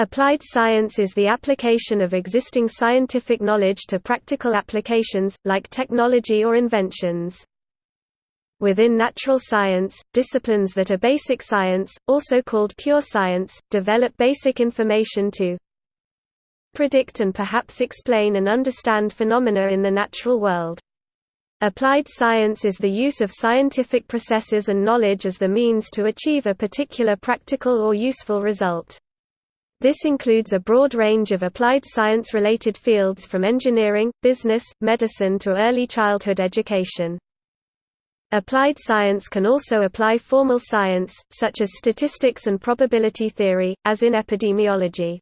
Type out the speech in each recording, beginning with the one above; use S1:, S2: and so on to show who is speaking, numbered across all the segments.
S1: Applied science is the application of existing scientific knowledge to practical applications, like technology or inventions. Within natural science, disciplines that are basic science, also called pure science, develop basic information to predict and perhaps explain and understand phenomena in the natural world. Applied science is the use of scientific processes and knowledge as the means to achieve a particular practical or useful result. This includes a broad range of applied science-related fields from engineering, business, medicine to early childhood education. Applied science can also apply formal science, such as statistics and probability theory, as in epidemiology.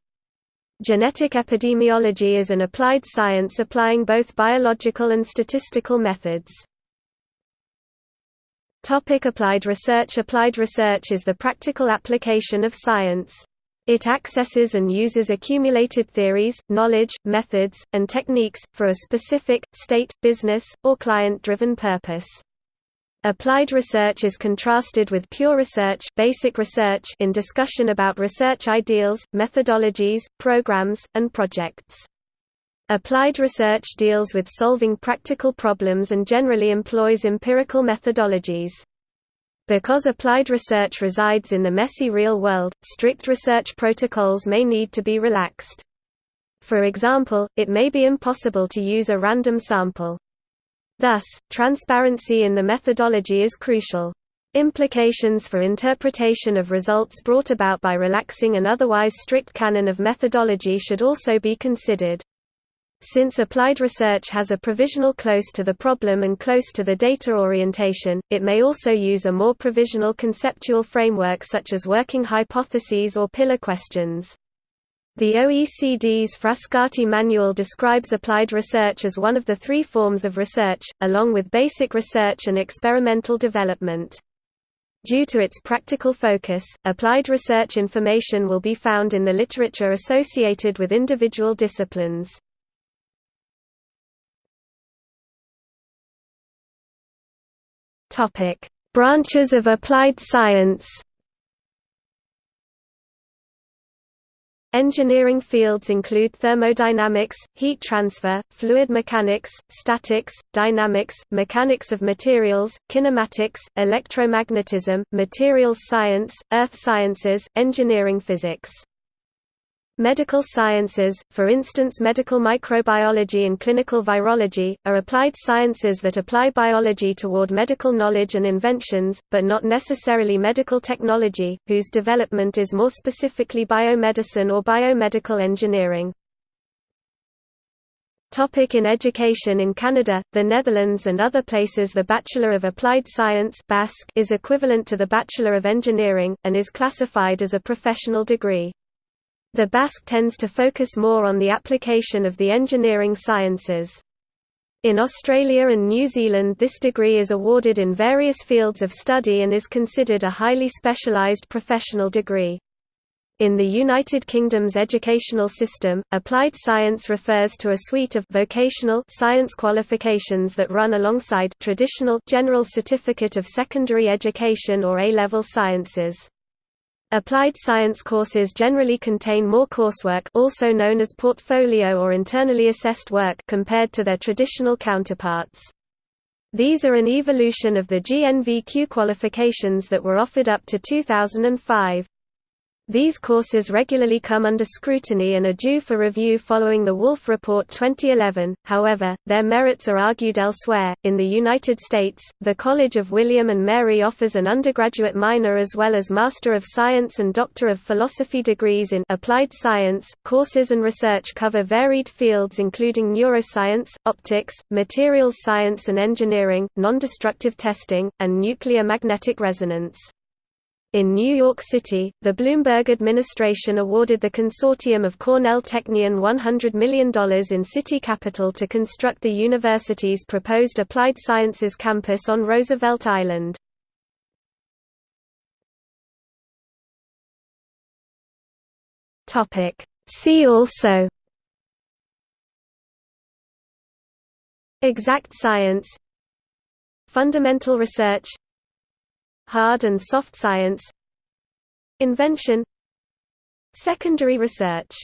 S1: Genetic epidemiology is an applied science applying both biological and statistical methods. Topic applied research Applied research is the practical application of science. It accesses and uses accumulated theories, knowledge, methods, and techniques, for a specific, state, business, or client-driven purpose. Applied research is contrasted with pure research, basic research in discussion about research ideals, methodologies, programs, and projects. Applied research deals with solving practical problems and generally employs empirical methodologies. Because applied research resides in the messy real world, strict research protocols may need to be relaxed. For example, it may be impossible to use a random sample. Thus, transparency in the methodology is crucial. Implications for interpretation of results brought about by relaxing an otherwise strict canon of methodology should also be considered. Since applied research has a provisional close to the problem and close to the data orientation, it may also use a more provisional conceptual framework such as working hypotheses or pillar questions. The OECD's Frascati Manual describes applied research as one of the three forms of research, along with basic research and experimental development. Due to its practical focus, applied research information will be found in the literature associated with individual disciplines. Topic: Branches of applied science. Engineering fields include thermodynamics, heat transfer, fluid mechanics, statics, dynamics, mechanics of materials, kinematics, electromagnetism, materials science, earth sciences, engineering physics. Medical sciences, for instance medical microbiology and clinical virology, are applied sciences that apply biology toward medical knowledge and inventions, but not necessarily medical technology, whose development is more specifically biomedicine or biomedical engineering. Topic in education In Canada, the Netherlands and other places the Bachelor of Applied Science is equivalent to the Bachelor of Engineering, and is classified as a professional degree. The BASc tends to focus more on the application of the engineering sciences. In Australia and New Zealand this degree is awarded in various fields of study and is considered a highly specialised professional degree. In the United Kingdom's educational system, applied science refers to a suite of vocational science qualifications that run alongside traditional general certificate of secondary education or A-level sciences. Applied science courses generally contain more coursework also known as portfolio or internally assessed work compared to their traditional counterparts. These are an evolution of the GNVQ qualifications that were offered up to 2005. These courses regularly come under scrutiny and are due for review following the Wolf Report 2011, however, their merits are argued elsewhere. In the United States, the College of William and Mary offers an undergraduate minor as well as Master of Science and Doctor of Philosophy degrees in Applied Science. Courses and research cover varied fields including neuroscience, optics, materials science and engineering, nondestructive testing, and nuclear magnetic resonance. In New York City, the Bloomberg administration awarded the consortium of Cornell Technion $100 million in city capital to construct the university's proposed Applied Sciences campus on Roosevelt Island. See also Exact science Fundamental research Hard and soft science Invention Secondary research